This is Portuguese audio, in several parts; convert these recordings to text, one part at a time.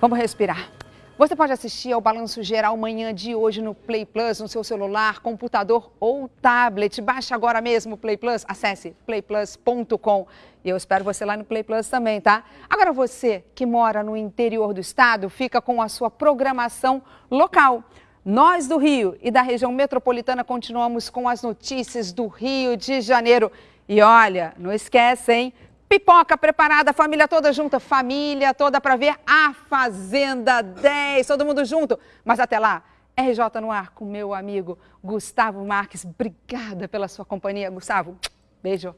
Vamos respirar. Você pode assistir ao Balanço Geral manhã de hoje no Play Plus, no seu celular, computador ou tablet. Baixe agora mesmo o Play Plus, acesse playplus.com. E eu espero você lá no Play Plus também, tá? Agora você que mora no interior do estado, fica com a sua programação local. Nós do Rio e da região metropolitana continuamos com as notícias do Rio de Janeiro. E olha, não esquece, hein? Pipoca preparada, família toda junta, família toda para ver a Fazenda 10, todo mundo junto. Mas até lá, RJ no ar com meu amigo Gustavo Marques. Obrigada pela sua companhia, Gustavo. Beijo.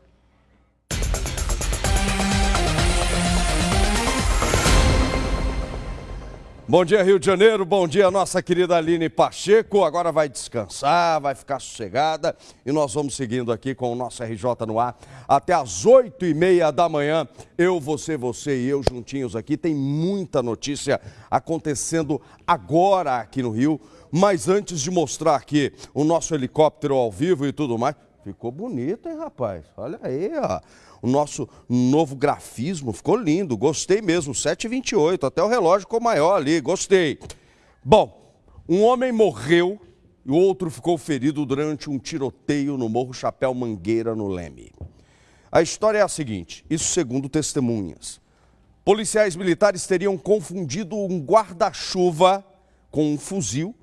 Bom dia, Rio de Janeiro. Bom dia, nossa querida Aline Pacheco. Agora vai descansar, vai ficar sossegada e nós vamos seguindo aqui com o nosso RJ no ar até às oito e meia da manhã. Eu, você, você e eu juntinhos aqui. Tem muita notícia acontecendo agora aqui no Rio. Mas antes de mostrar aqui o nosso helicóptero ao vivo e tudo mais, ficou bonito, hein, rapaz? Olha aí, ó o nosso novo grafismo. Ficou lindo, gostei mesmo. 7,28, até o relógio ficou maior ali, gostei. Bom, um homem morreu e o outro ficou ferido durante um tiroteio no Morro Chapéu Mangueira, no Leme. A história é a seguinte, isso segundo testemunhas. Policiais militares teriam confundido um guarda-chuva com um fuzil